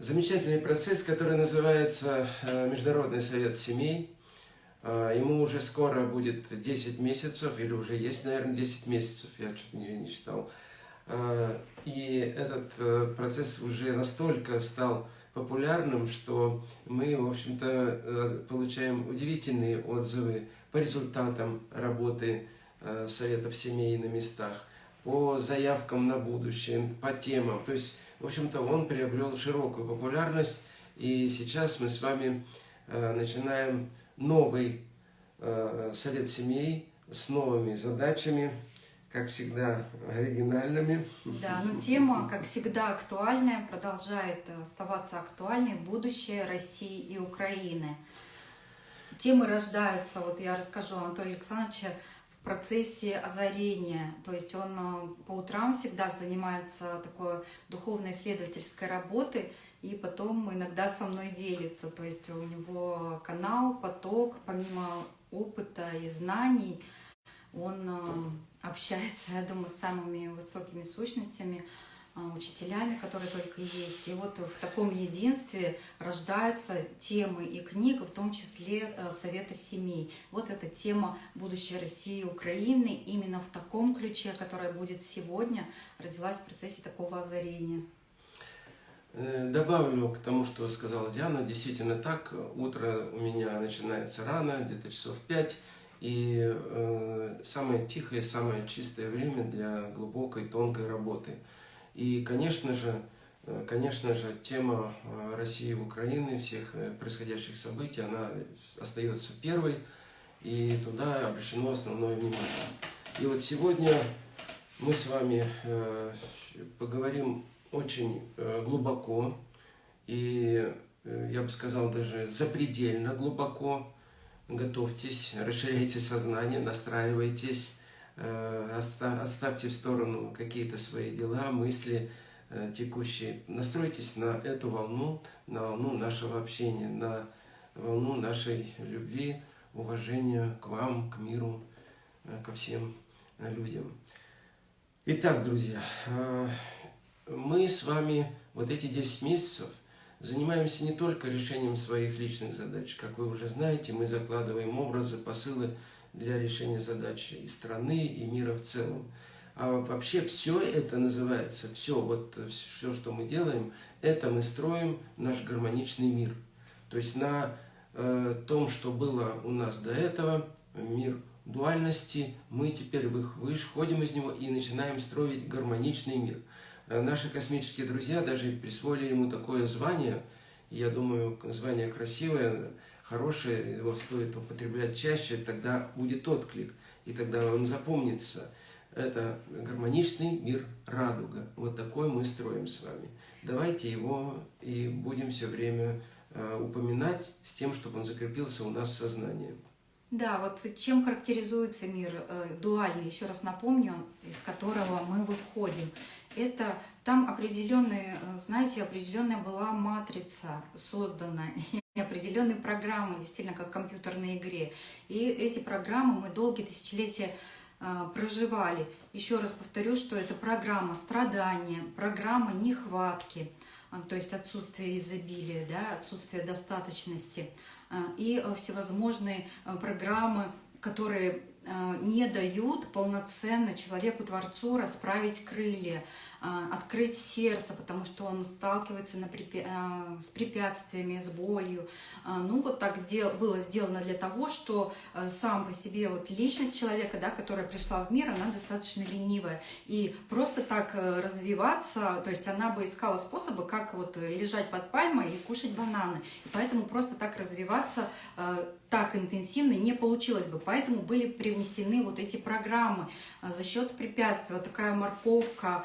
замечательный процесс, который называется э, Международный совет семей. Э, ему уже скоро будет 10 месяцев, или уже есть, наверное, 10 месяцев, я чуть не, не считал. Э, и этот процесс уже настолько стал популярным, что мы, в общем-то, получаем удивительные отзывы по результатам работы советов семей на местах, по заявкам на будущее, по темам. То есть в общем-то, он приобрел широкую популярность, и сейчас мы с вами э, начинаем новый э, совет семей с новыми задачами, как всегда, оригинальными. Да, но тема, как всегда, актуальная, продолжает оставаться актуальной. Будущее России и Украины. Темы рождаются, вот я расскажу Анатолию Александровичу, процессе озарения. То есть он э, по утрам всегда занимается такой духовно-исследовательской работой, и потом иногда со мной делится. То есть у него канал, поток, помимо опыта и знаний, он э, общается, я думаю, с самыми высокими сущностями, учителями, которые только есть. И вот в таком единстве рождаются темы и книг, в том числе э, Совета семей. Вот эта тема будущей России и Украины именно в таком ключе, которая будет сегодня, родилась в процессе такого озарения. Э, добавлю к тому, что сказала Диана, действительно так, утро у меня начинается рано, где-то часов пять, и э, самое тихое, самое чистое время для глубокой, тонкой работы – и, конечно же, э, конечно же, тема э, России и Украины, всех э, происходящих событий, она остается первой, и туда обращено основное внимание. И вот сегодня мы с вами поговорим очень глубоко, и я бы сказал даже запредельно глубоко. Готовьтесь, расширяйте сознание, настраивайтесь оставьте в сторону какие-то свои дела, мысли э, текущие. Настройтесь на эту волну, на волну нашего общения, на волну нашей любви, уважения к вам, к миру, э, ко всем людям. Итак, друзья, мы с вами вот эти 10 месяцев занимаемся не только решением своих личных задач. Как вы уже знаете, мы закладываем образы, посылы, для решения задачи и страны, и мира в целом. А вообще все это называется, все, вот все, что мы делаем, это мы строим наш гармоничный мир. То есть на э, том, что было у нас до этого, мир дуальности, мы теперь выходим из него и начинаем строить гармоничный мир. Э, наши космические друзья даже присвоили ему такое звание, я думаю, звание красивое, хорошее, его стоит употреблять чаще, тогда будет отклик, и тогда он запомнится. Это гармоничный мир радуга. Вот такой мы строим с вами. Давайте его и будем все время э, упоминать с тем, чтобы он закрепился у нас в сознании. Да, вот чем характеризуется мир э, дуальный, еще раз напомню, из которого мы выходим. Это там определенные, э, знаете, определенная была матрица создана, определенные программы, действительно, как в компьютерной игре. И эти программы мы долгие тысячелетия э, проживали. Еще раз повторю, что это программа страдания, программа нехватки, э, то есть отсутствие изобилия, да, отсутствие достаточности, э, и всевозможные программы, которые не дают полноценно человеку-творцу расправить крылья, а, открыть сердце, потому что он сталкивается на препя... А, с препятствиями, с болью. Ну, вот так было сделано для того, что сам по себе вот личность человека, да, которая пришла в мир, она достаточно ленивая. И просто так э, развиваться, то есть она бы искала способы, как вот лежать под пальмой и кушать бананы. И поэтому просто так развиваться э, так интенсивно не получилось бы. Поэтому были привнесены вот эти программы за счет препятствия. Вот такая морковка,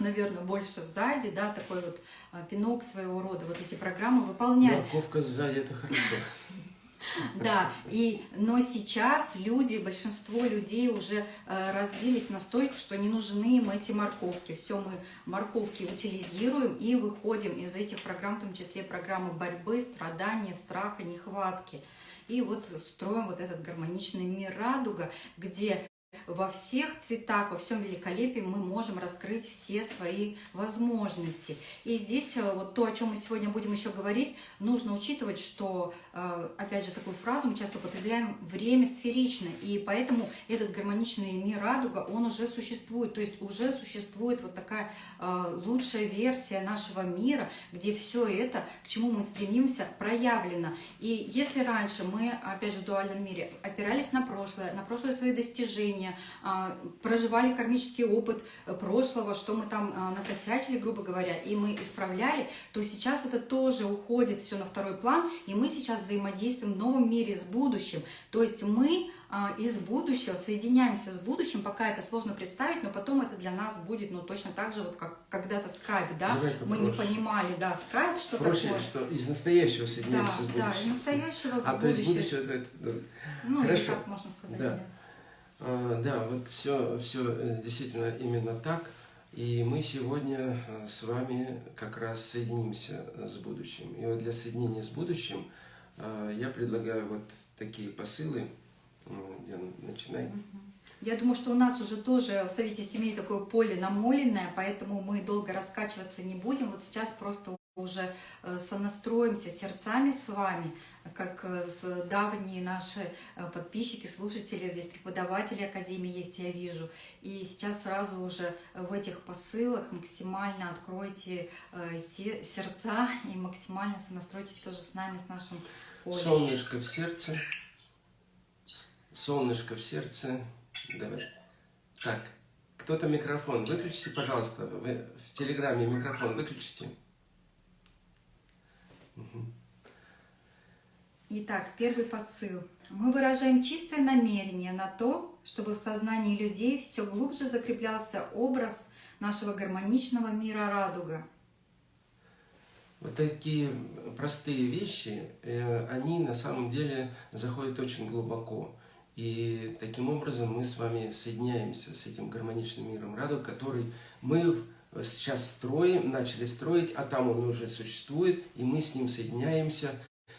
наверное, больше сзади, да, такой вот а, пинок своего рода, вот эти программы выполняют. Морковка сзади, это хорошо. Да, и, но сейчас люди, большинство людей уже э, развились настолько, что не нужны им эти морковки. Все мы морковки утилизируем и выходим из этих программ, в том числе программы борьбы, страдания, страха, нехватки. И вот строим вот этот гармоничный мир радуга, где во всех цветах, во всем великолепии мы можем раскрыть все свои возможности. И здесь э, вот то, о чем мы сегодня будем еще говорить, нужно учитывать, что, э, опять же, такую фразу мы часто употребляем «время сферично», и поэтому этот гармоничный мир радуга, он уже существует, то есть уже существует вот такая э, лучшая версия нашего мира, где все это, к чему мы стремимся, проявлено. И если раньше мы, опять же, в дуальном мире опирались на прошлое, на прошлые свои достижения, а, проживали кармический опыт прошлого, что мы там а, накосячили, грубо говоря, и мы исправляли, то сейчас это тоже уходит все на второй план, и мы сейчас взаимодействуем в новом мире с будущим. То есть мы а, из будущего соединяемся с будущим, пока это сложно представить, но потом это для нас будет, ну, точно так же, вот как когда-то скайп, да, мы не понимали, да, скайп, что проще, такое. что из настоящего соединяемся да, с будущим. Да, из настоящего с а, будущим. то есть будущее, это, это, ну, Хорошо. так можно сказать, да. да. А, да, вот все, все э, действительно именно так. И мы сегодня э, с вами как раз соединимся э, с будущим. И вот для соединения с будущим я предлагаю вот такие посылы. Диана, начинай. Я думаю, что у нас уже тоже в Совете семей такое поле намоленное, поэтому мы долго раскачиваться не будем. Вот сейчас просто уже э, сонастроимся сердцами с вами, как э, с давние наши э, подписчики, слушатели, здесь преподаватели Академии есть, я вижу. И сейчас сразу уже в этих посылах максимально откройте сердца и максимально сонастройтесь тоже с нами, с нашим полем. Солнышко в сердце. Солнышко в сердце. Давай. Так, кто-то микрофон выключите, пожалуйста. Вы в Телеграме микрофон выключите. Итак, первый посыл. Мы выражаем чистое намерение на то, чтобы в сознании людей все глубже закреплялся образ нашего гармоничного мира радуга. Вот такие простые вещи, э, они на самом деле заходят очень глубоко. И таким образом мы с вами соединяемся с этим гармоничным миром радуга, который мы сейчас строим, начали строить, а там он уже существует, и мы с ним соединяемся.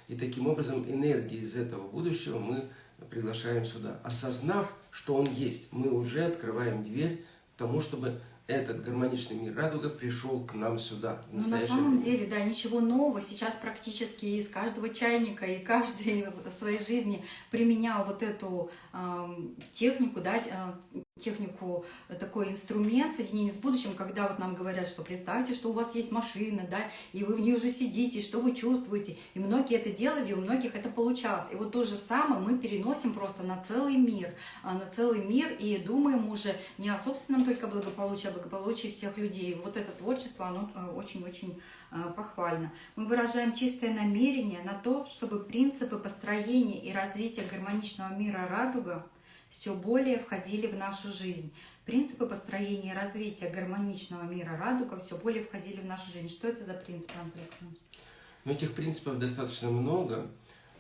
И таким образом энергии из этого будущего мы приглашаем сюда. Осознав, что он есть, мы уже открываем дверь к тому, чтобы этот гармоничный мир радуга пришел к нам сюда. Ну, на самом время. деле, да, ничего нового. Сейчас практически из каждого чайника и каждый в своей жизни применял вот эту э, технику, да, э, технику, такой инструмент соединения с будущим, когда вот нам говорят, что представьте, что у вас есть машина, да, и вы в ней уже сидите, что вы чувствуете. И многие это делали, у многих это получалось. И вот то же самое мы переносим просто на целый мир, а, на целый мир и думаем уже не о собственном только благополучии, благополучии всех людей. Вот это творчество, оно э, очень-очень э, похвально. Мы выражаем чистое намерение на то, чтобы принципы построения и развития гармоничного мира радуга все более входили в нашу жизнь. Принципы построения и развития гармоничного мира радуга все более входили в нашу жизнь. Что это за принципы, Андрей Ну, этих принципов достаточно много.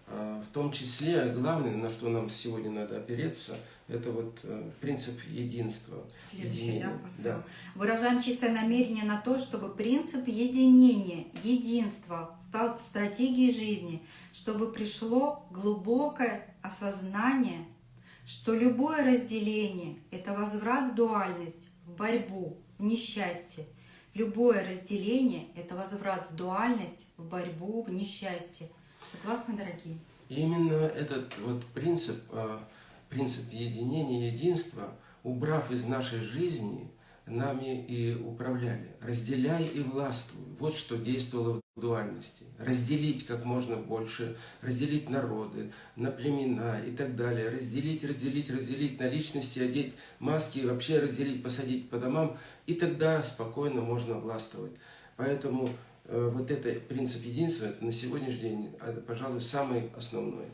А, в том числе, главное, на что нам сегодня надо опереться, это вот э, принцип единства. Следующий, да, посыл. Да. Выражаем чистое намерение на то, чтобы принцип единения, единства стал стратегией жизни, чтобы пришло глубокое осознание что любое разделение – это возврат в дуальность, в борьбу, в несчастье. Любое разделение – это возврат в дуальность, в борьбу, в несчастье. Согласны, дорогие? Именно этот вот принцип, а, принцип единения, единства, убрав из нашей жизни – нами и управляли. Разделяй и властвуй. Вот что действовало в дуальности. Разделить как можно больше, разделить народы, на племена и так далее. Разделить, разделить, разделить на личности, одеть маски, вообще разделить, посадить по домам. И тогда спокойно можно властвовать. Поэтому э, вот этот принцип единства на сегодняшний день, э, пожалуй, самый основной.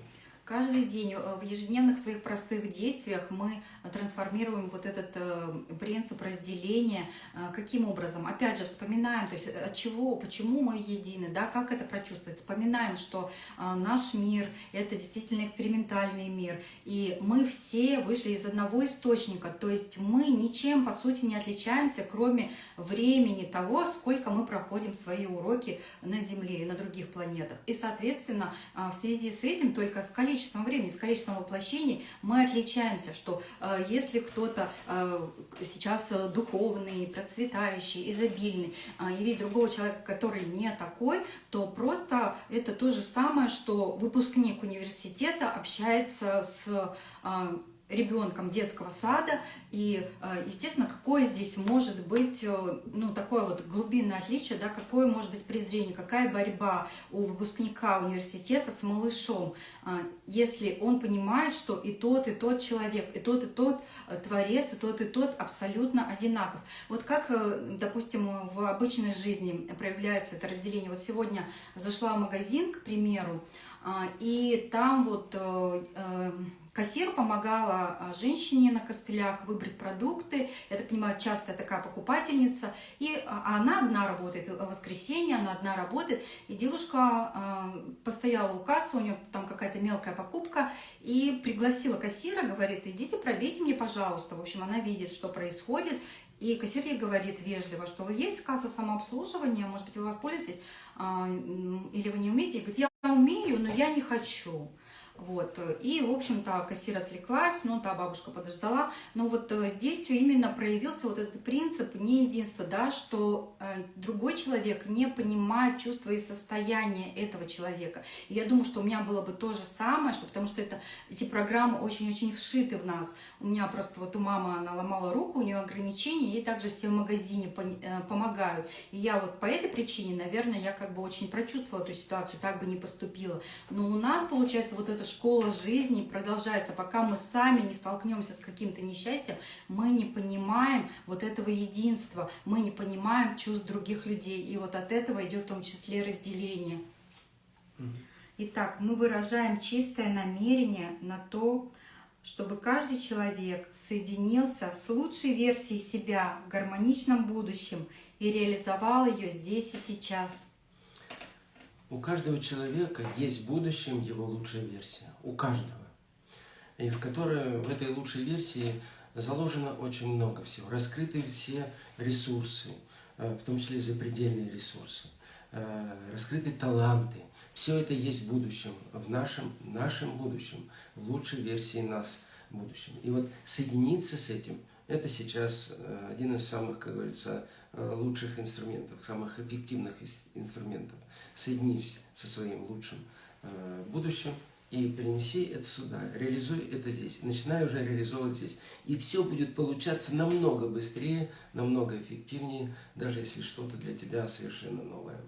Каждый день э, в ежедневных своих простых действиях мы трансформируем вот этот э, принцип разделения. Э, каким образом? Опять же, вспоминаем, то есть от чего, почему мы едины, да, как это прочувствовать. Вспоминаем, что наш мир – это действительно экспериментальный мир, и мы все вышли из одного источника, то есть мы ничем, по сути, не отличаемся, кроме времени того, сколько мы проходим свои уроки на Земле и на других планетах. И, соответственно, в связи с этим только с количеством времени, с количеством воплощений мы отличаемся, что э, если кто-то э, сейчас духовный, процветающий, изобильный, э, и видит другого человека, который не такой, то просто это то же самое, что выпускник университета общается с ребенком детского сада. И, э, естественно, какое здесь может быть, э, ну, такое вот глубинное отличие, да, какое может быть презрение, какая борьба у выпускника университета с малышом, э, если он понимает, что и тот, и тот человек, и тот, и тот творец, и тот, и тот абсолютно одинаков. Вот как, допустим, в обычной жизни проявляется это разделение. Вот сегодня зашла в магазин, к примеру, и там вот Кассир помогала а, женщине на костылях выбрать продукты. Я так понимаю, частая такая покупательница. И а, она одна работает, в воскресенье она одна работает. И девушка а, постояла у кассы, у нее там какая-то мелкая покупка. И пригласила кассира, говорит, идите пробейте мне, пожалуйста. В общем, она видит, что происходит. И кассир ей говорит вежливо, что есть касса самообслуживания, может быть, вы воспользуетесь, или вы не умеете. И говорит, я умею, но я не хочу. Вот. И, в общем-то, кассир отвлеклась, ну, та бабушка подождала. Но вот э, здесь именно проявился вот этот принцип не единства, да, что э, другой человек не понимает чувства и состояние этого человека. И я думаю, что у меня было бы то же самое, что, потому что это, эти программы очень-очень вшиты в нас. У меня просто вот у мамы, она ломала руку, у нее ограничения, ей также все в магазине э, помогают. И я вот по этой причине, наверное, я как бы очень прочувствовала эту ситуацию, так бы не поступила. Но у нас, получается, вот это школа жизни продолжается, пока мы сами не столкнемся с каким-то несчастьем, мы не понимаем вот этого единства, мы не понимаем чувств других людей. И вот от этого идет в том числе разделение. Итак, мы выражаем чистое намерение на то, чтобы каждый человек соединился с лучшей версией себя в гармоничном будущем и реализовал ее здесь и сейчас. У каждого человека есть в будущем его лучшая версия. У каждого. И в которой, в этой лучшей версии заложено очень много всего. Раскрыты все ресурсы, э, в том числе запредельные ресурсы. Э, раскрыты таланты. Все это есть в будущем, в нашем, нашем будущем, в лучшей версии нас в будущем. И вот соединиться с этим, это сейчас э, один из самых, как говорится, лучших инструментов, самых эффективных инструментов соединись со своим лучшим э, будущим и принеси это сюда, реализуй это здесь, начинай уже реализовывать здесь. И все будет получаться намного быстрее, намного эффективнее, даже если что-то для тебя совершенно новое.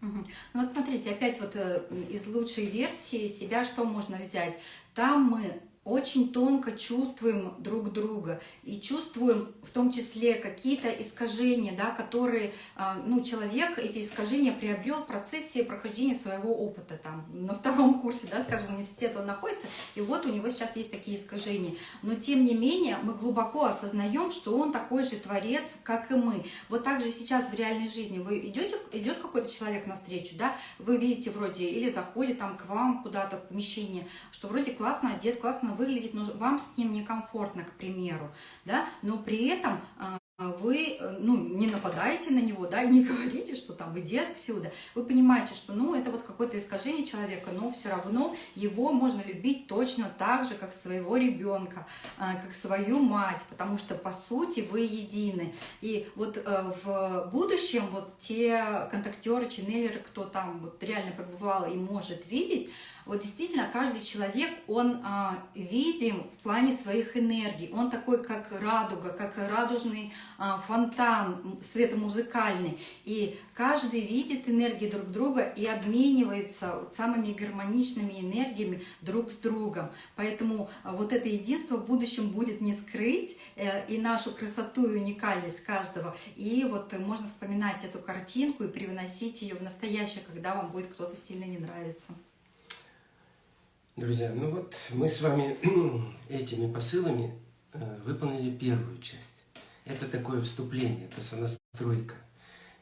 Ну вот смотрите, опять вот э, из лучшей версии себя что можно взять? Там мы очень тонко чувствуем друг друга и чувствуем в том числе какие-то искажения, да, которые а, ну, человек эти искажения приобрел в процессе прохождения своего опыта. Там, на втором курсе, да, скажем, университета он находится, и вот у него сейчас есть такие искажения. Но тем не менее мы глубоко осознаем, что он такой же творец, как и мы. Вот так же сейчас в реальной жизни вы идете, идет какой-то человек навстречу, да, вы видите вроде или заходит там к вам куда-то в помещение, что вроде классно одет, классно выглядит, но вам с ним некомфортно, к примеру, да, но при этом а, вы э, ну, не нападаете на него, да, и не говорите, что там иди отсюда. Вы понимаете, что ну, это вот какое-то искажение человека, но все равно его можно любить точно так же, как своего ребенка, а, как свою мать, потому что по сути вы едины. И вот э, в будущем вот те контактеры, ченнелеры, кто там вот реально побывал и может видеть, вот действительно каждый человек, он а, видим в плане своих энергий. Он такой, как радуга, как радужный а, фонтан светомузыкальный. И каждый видит энергии друг друга и обменивается самыми гармоничными энергиями друг с другом. Поэтому а, вот это единство в будущем будет не скрыть э, и нашу красоту и уникальность каждого. И вот можно вспоминать эту картинку и привносить ее в настоящее, когда вам будет кто-то сильно не нравится. Друзья, ну вот мы с вами этими посылами э, выполнили первую часть. Это такое вступление, это сонастройка.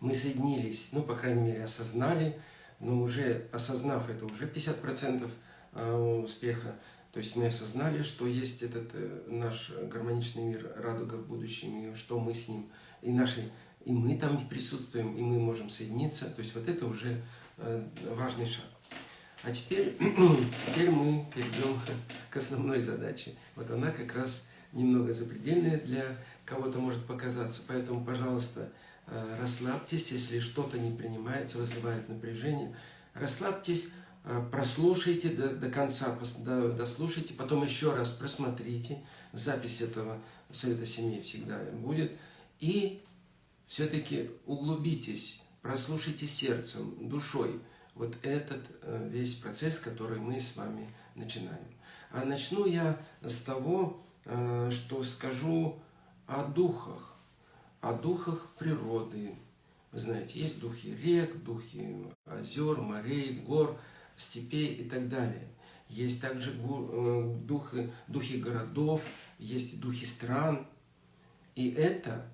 Мы соединились, ну, по крайней мере, осознали, но уже осознав это, уже 50% э, успеха. То есть мы осознали, что есть этот э, наш гармоничный мир, радуга в будущем, и что мы с ним, и наши, и мы там присутствуем, и мы можем соединиться. То есть вот это уже важный шаг. А теперь, теперь мы перейдем к основной задаче. Вот она как раз немного запредельная для кого-то может показаться. Поэтому, пожалуйста, э, расслабьтесь, если что-то не принимается, вызывает напряжение. Расслабьтесь, э, прослушайте до, до конца, дослушайте, потом еще раз просмотрите. Запись этого Совета Семьи всегда будет. И все-таки углубитесь, прослушайте сердцем, душой вот этот э, весь процесс, который мы с вами начинаем. А начну я с того, что скажу о духах, о духах природы. Вы знаете, есть духи рек, духи озер, морей, гор, степей и так далее. Есть также э, духи, духи городов, есть духи стран. И это,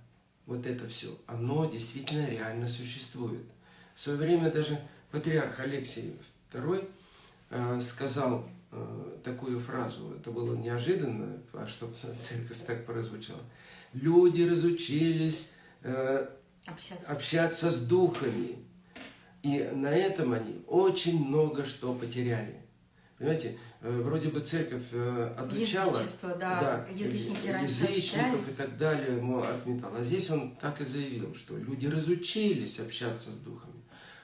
вот это все, оно действительно реально существует. В свое время даже патриарх Алексий II э, сказал э, такую фразу, это было неожиданно, а чтобы церковь так прозвучала люди разучились э, общаться. общаться с духами. И на этом они очень много что потеряли. Понимаете, вроде бы церковь отучала Язычество, да, да язычники раньше язычников общались. и так далее, мол, отметал. А здесь он так и заявил, что люди разучились общаться с духами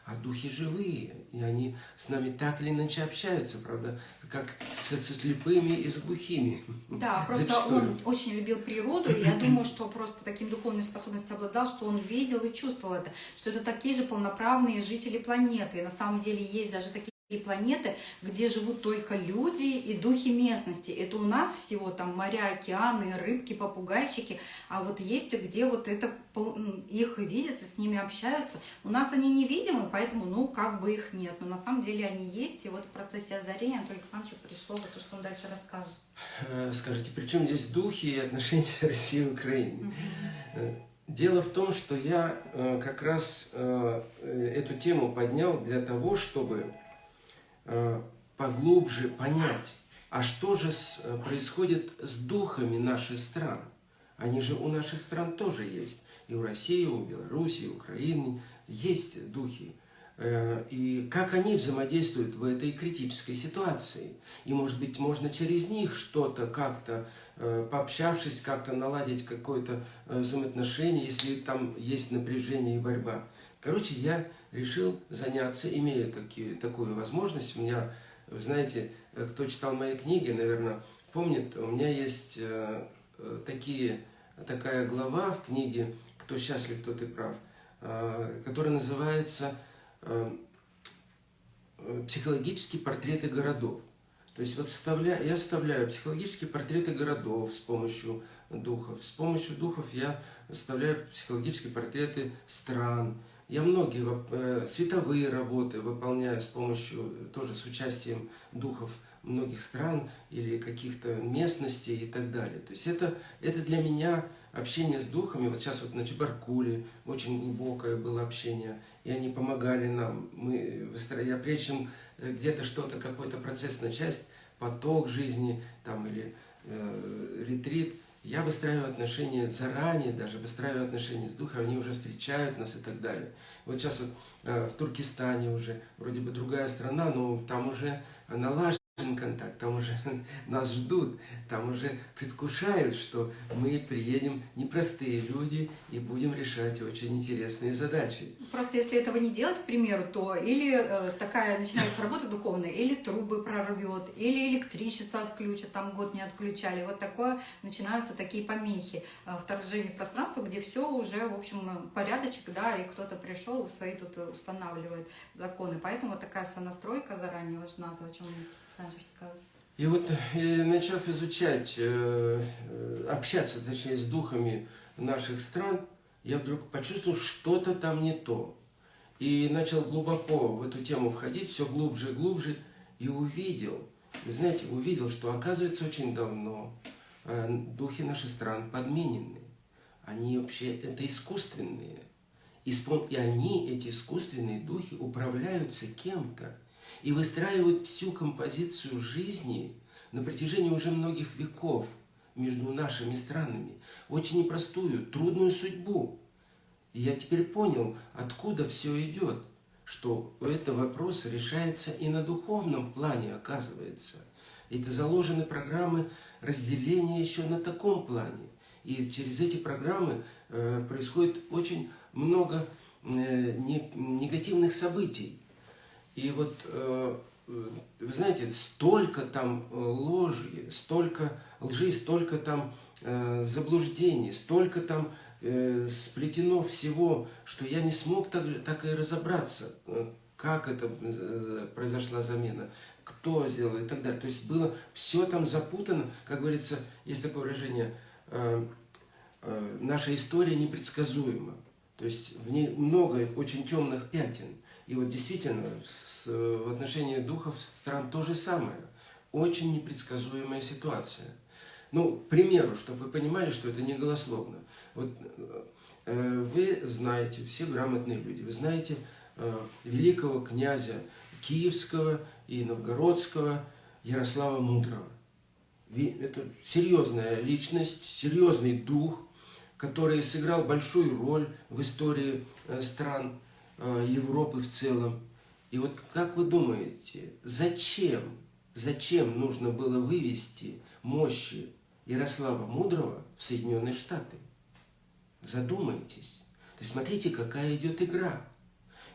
а духи живые, и они с нами так или иначе общаются, правда, как с, со слепыми и с глухими. Да, просто Зачастую. он очень любил природу, и я думаю, что просто таким духовной способностью обладал, что он видел и чувствовал это, что это такие же полноправные жители планеты. И на самом деле есть даже такие и планеты, где живут только люди и духи местности. Это у нас всего там моря, океаны, рыбки, попугайчики, а вот есть где вот это их видят и с ними общаются. У нас они невидимы, поэтому ну как бы их нет. Но на самом деле они есть, и вот в процессе озарения Анатолий Александрович пришло вот то, что он дальше расскажет. Э, скажите, при чем здесь духи и отношения России и Украины? Э, дело в том, что я э, как раз эту тему поднял для того, чтобы поглубже понять, а что же с, э, происходит с духами наших стран. Они же у наших стран тоже есть. И у России, и у Беларуси, и у Украины есть духи. Э, и как они взаимодействуют в этой критической ситуации. И, может быть, можно через них что-то как-то, пообщавшись, как-то наладить какое-то взаимоотношение, если там есть напряжение и борьба. Короче, я решил заняться, имея такие, такую возможность. У меня, вы знаете, кто читал мои книги, наверное, помнит, у меня есть э, э, такие, такая глава в книге «Кто счастлив, тот и прав», э, которая называется «Психологические портреты городов». То есть вот составля, я составляю психологические портреты городов с помощью духов. С помощью духов я составляю психологические портреты стран, я многие э, световые работы выполняю с помощью, тоже с участием духов многих стран или каких-то местностей и так далее. То есть это, это для меня общение с духами. Вот сейчас вот на Чебаркуле очень глубокое было общение, и они помогали нам. Мы, я прежде чем э, где-то что-то, какой-то процесс начать, поток жизни там или э, ретрит – я выстраиваю отношения заранее, даже выстраиваю отношения с духом, они уже встречают нас и так далее. Вот сейчас вот э, в Туркестане уже, вроде бы другая страна, но там уже налажено контакт, там уже нас ждут, там уже предвкушают, что мы приедем непростые люди и будем решать очень интересные задачи. Просто если этого не делать, к примеру, то или э, такая начинается работа духовная, или трубы прорвет, или электричество отключат, там год не отключали. Вот такое начинаются такие помехи, э, вторжение в пространство, где все уже, в общем, порядочек, да, и кто-то пришел свои тут устанавливает законы. Поэтому такая сонастройка заранее важна, то, о чем и вот, э, начав изучать, э, э, общаться, точнее, с духами наших стран, я вдруг почувствовал, что-то там не то. И начал глубоко в эту тему входить, все глубже и глубже, и увидел, вы знаете, увидел, что оказывается очень давно духи наших стран подменены. Они вообще, это искусственные. И они, эти искусственные духи, управляются кем-то и выстраивают всю композицию жизни на протяжении уже многих веков между нашими странами. Очень непростую, трудную судьбу. И я теперь понял, откуда все идет. что этот вопрос решается и на духовном плане, оказывается. Это заложены программы разделения еще на таком плане. И через эти программы э, происходит очень много э, не, негативных событий. И вот, э, вы знаете, столько там ложи, столько лжи, столько там э, заблуждений, столько там э, сплетено всего, что я не смог так, так и разобраться, э, как это э, произошла замена, кто сделал и так далее. То есть было все там запутано, как говорится, есть такое выражение, э, э, наша история непредсказуема. То есть в ней много очень темных пятен. И вот действительно с, в отношении духов стран то же самое. Очень непредсказуемая ситуация. Ну, к примеру, чтобы вы понимали, что это не голословно. Вот э, вы знаете, все грамотные люди, вы знаете э, великого князя Киевского и Новгородского Ярослава Мудрого. Это серьезная личность, серьезный дух, который сыграл большую роль в истории э, стран Европы в целом. И вот как вы думаете, зачем, зачем нужно было вывести мощи Ярослава Мудрого в Соединенные Штаты? Задумайтесь. То есть смотрите, какая идет игра.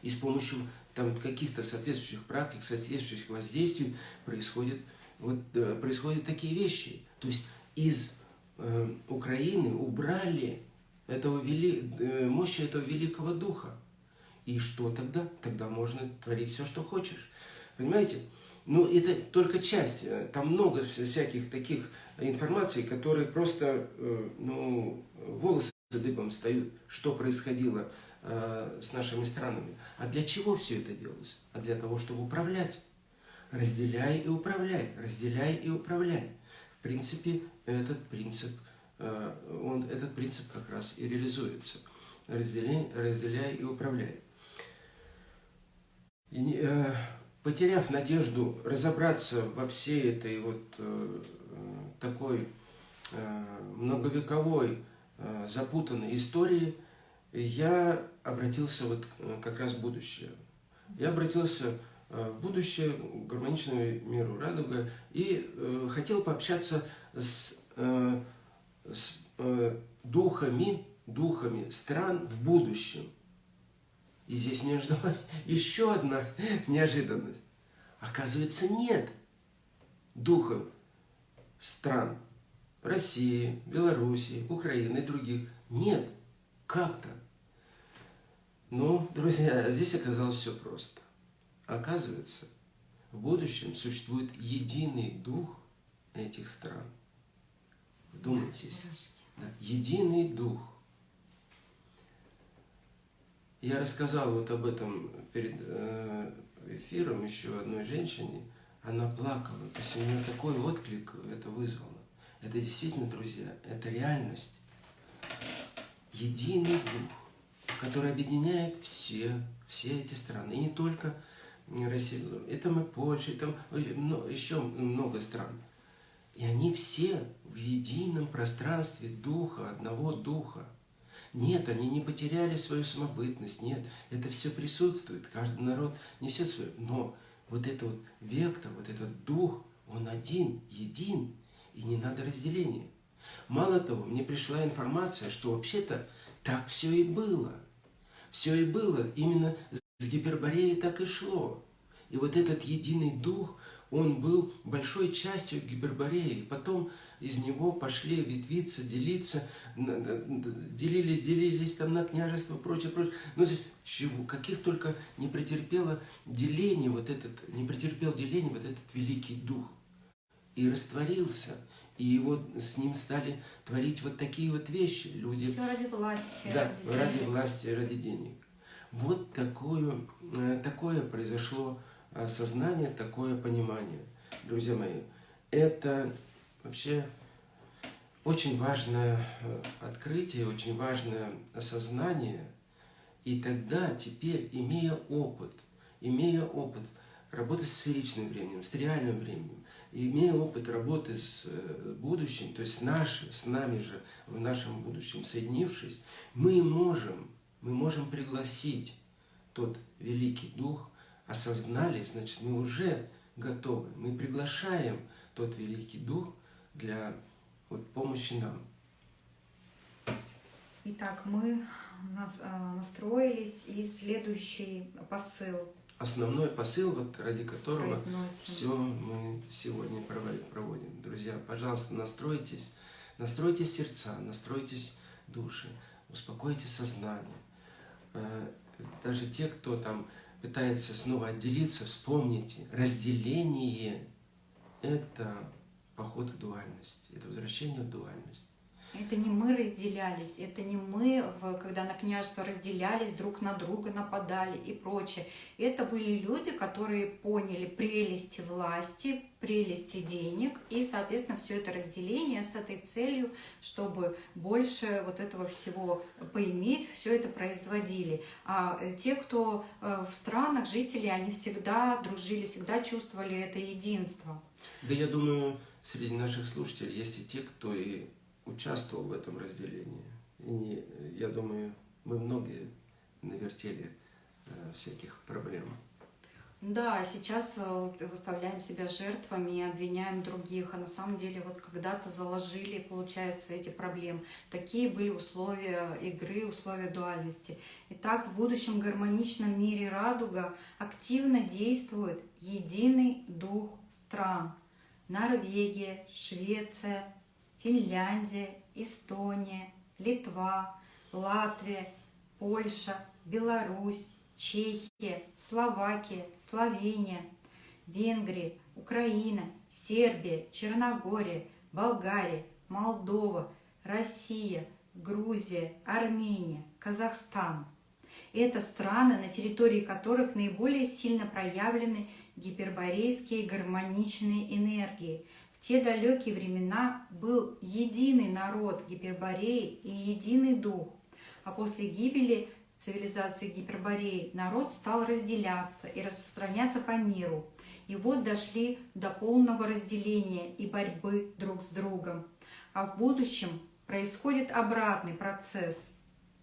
И с помощью там каких-то соответствующих практик, соответствующих воздействий происходят, вот, э, происходят такие вещи. То есть из э, Украины убрали этого вели, э, мощи этого великого духа. И что тогда? Тогда можно творить все, что хочешь. Понимаете? Ну, это только часть. Там много всяких таких информаций, которые просто, э, ну, волосы дыбом встают, что происходило Э, с нашими странами. А для чего все это делалось? А для того, чтобы управлять. Разделяй и управляй, разделяй и управляй. В принципе, этот принцип, э, он, этот принцип как раз и реализуется. Разделяй, разделяй и управляй. Э, потеряв надежду разобраться во всей этой вот такой многовековой запутанной истории, я обратился вот э, как раз в будущее. Я обратился э, в будущее, к гармоничному миру радуга, и э, хотел пообщаться с, э, с э, духами, духами стран в будущем. И здесь ждала еще одна неожиданность. Оказывается, нет духов стран России, Белоруссии, Украины и других. Нет. Как-то. Но, друзья, здесь оказалось все просто. Оказывается, в будущем существует единый дух этих стран. Вдумайтесь. Да, единый дух. Я рассказал вот об этом перед э, эфиром еще одной женщине. Она плакала. То есть у нее такой отклик это вызвало. Это действительно, друзья, это реальность. Единый дух который объединяет все, все эти страны. И не только Россию. Это мы Польша, и там еще много стран. И они все в едином пространстве духа, одного духа. Нет, они не потеряли свою самобытность, нет, это все присутствует, каждый народ несет свое. Но вот этот вот вектор, вот этот дух, он один, един, и не надо разделения. Мало того, мне пришла информация, что вообще-то так все и было. Все и было, именно с Гипербореей так и шло. И вот этот единый дух, он был большой частью Гипербореи. Потом из него пошли ветвиться, делиться, делились, делились там на княжество, прочее, прочее. Ну, здесь чего, каких только не претерпело деление вот этот, не претерпел деление вот этот великий дух. И растворился – и вот с ним стали творить вот такие вот вещи. Люди... Все ради власти, да, ради, ради власти, ради денег. Вот такое, э, такое произошло осознание, такое понимание. Друзья мои, это вообще очень важное э, открытие, очень важное осознание. И тогда, теперь, имея опыт, имея опыт работы с сферичным временем, с реальным временем, имея опыт работы с э, будущим, то есть наши, с нами же в нашем будущем соединившись, мы можем, мы можем пригласить тот великий дух, осознали, значит, мы уже готовы. Мы приглашаем тот великий дух для вот, помощи нам. Итак, мы настроились, и следующий посыл. Основной посыл, вот ради которого все мы сегодня проводим. Друзья, пожалуйста, настройтесь, настройте сердца, настройтесь души, успокойте сознание. Э, даже те, кто там пытается снова отделиться, вспомните, разделение – это поход в дуальность, это возвращение в дуальность. Это не мы разделялись, это не мы, когда на княжество разделялись, друг на друга нападали и прочее. Это были люди, которые поняли прелести власти, прелести денег, и, соответственно, все это разделение с этой целью, чтобы больше вот этого всего поиметь, все это производили. А э, те, кто э, в странах, жители, они всегда дружили, всегда чувствовали это единство. Да я думаю, среди наших слушателей есть и те, кто и участвовал в этом разделении. И я думаю, мы многие навертели э, всяких проблем. Да, сейчас э, выставляем себя жертвами, обвиняем других, а на самом деле вот когда-то заложили, получается, эти проблемы. Такие были условия игры, условия дуальности. Итак, в будущем гармоничном мире радуга активно действует единый дух стран. Норвегия, Швеция, Финляндия, Эстония, Литва, Латвия, Польша, Беларусь, Чехия, Словакия, Словения, Венгрия, Украина, Сербия, Черногория, Болгария, Молдова, Россия, Грузия, Армения, Казахстан. Это страны, на территории которых наиболее сильно проявлены гиперборейские гармоничные энергии – те далекие времена был единый народ Гипербореи и единый дух, а после гибели цивилизации Гипербореи народ стал разделяться и распространяться по миру. И вот дошли до полного разделения и борьбы друг с другом. А в будущем происходит обратный процесс.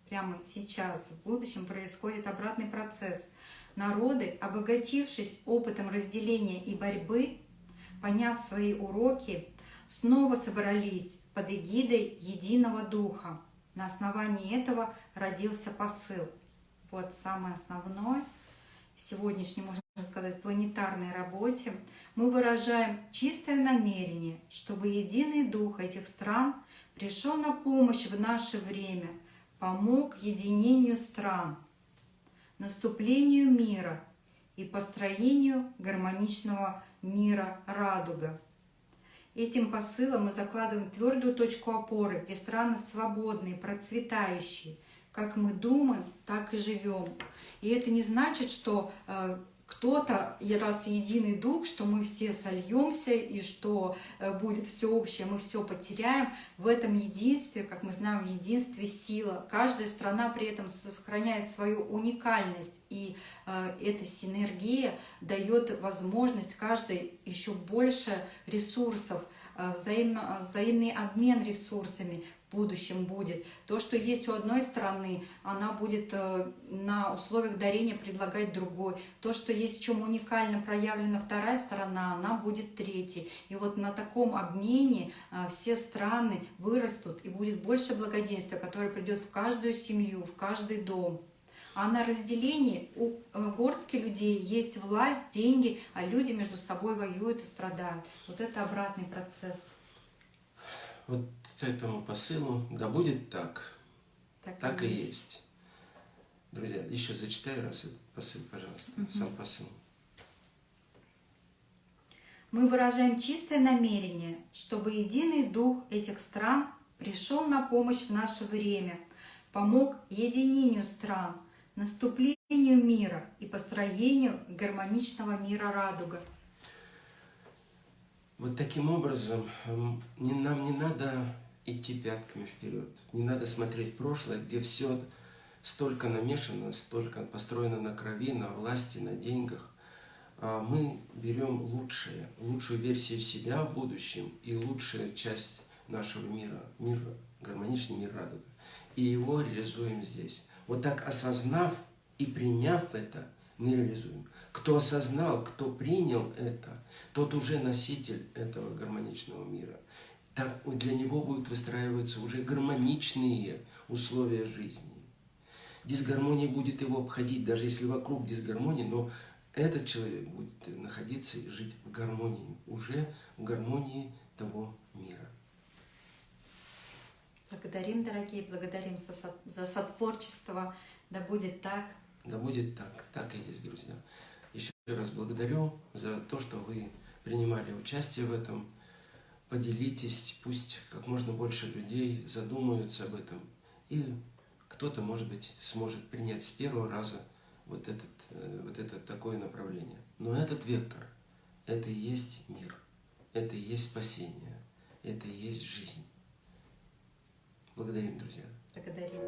Прямо сейчас, в будущем происходит обратный процесс. Народы, обогатившись опытом разделения и борьбы, поняв свои уроки, снова собрались под эгидой единого духа. На основании этого родился посыл. Вот самое основное в сегодняшней, можно сказать, планетарной работе. Мы выражаем чистое намерение, чтобы единый дух этих стран пришел на помощь в наше время, помог единению стран, наступлению мира и построению гармоничного мира радуга. Этим посылом мы закладываем твердую точку опоры, где страны свободные, процветающие. Как мы думаем, так и живем. И это не значит, что э, кто-то, раз единый дух, что мы все сольемся и что э, будет все общее, мы все потеряем. В этом единстве, как мы знаем, в единстве сила. Каждая страна при этом сохраняет свою уникальность, и э, эта синергия дает возможность каждой еще больше ресурсов, э, взаимно, взаимный обмен ресурсами, будущем будет. То, что есть у одной страны, она будет э, на условиях дарения предлагать другой. То, что есть в чем уникально проявлена вторая сторона, она будет третьей. И вот на таком обмене э, все страны вырастут, и будет больше благоденствия, которое придет в каждую семью, в каждый дом. А на разделении у э, горстки людей есть власть, деньги, а люди между собой воюют и страдают. Вот это обратный процесс. Вот этому посылу, да будет так, так, так и, есть. есть. Друзья, еще зачитай раз этот посыл, пожалуйста, угу. сам посыл. Мы выражаем чистое намерение, чтобы единый дух этих стран пришел на помощь в наше время, помог единению стран, наступлению мира и построению гармоничного мира радуга. Вот таким образом эм, нам не надо идти пятками вперед. Не надо смотреть прошлое, где все столько намешано, столько построено на крови, на власти, на деньгах. А мы берем лучшее, лучшую версию себя в будущем и лучшую часть нашего мира, мир, гармоничный мир радуга. И его реализуем здесь. Вот так осознав И приняв это, мы реализуем. Кто осознал, кто принял это, тот уже носитель этого гармоничного мира. Так для него будут выстраиваться уже гармоничные условия жизни. Дисгармония будет его обходить, даже если вокруг дисгармонии, но этот человек будет находиться и жить в гармонии, уже в гармонии того мира. Благодарим, дорогие, благодарим за сотворчество. Да будет так. Да будет так. Так и есть, друзья. Еще раз благодарю за то, что вы принимали участие в этом. Поделитесь, пусть как можно больше людей задумаются об этом. И кто-то, может быть, сможет принять с первого раза вот, этот, э, вот это такое направление. Но этот вектор, это и есть мир, это и есть спасение, это и есть жизнь. Благодарим, друзья. Благодарим.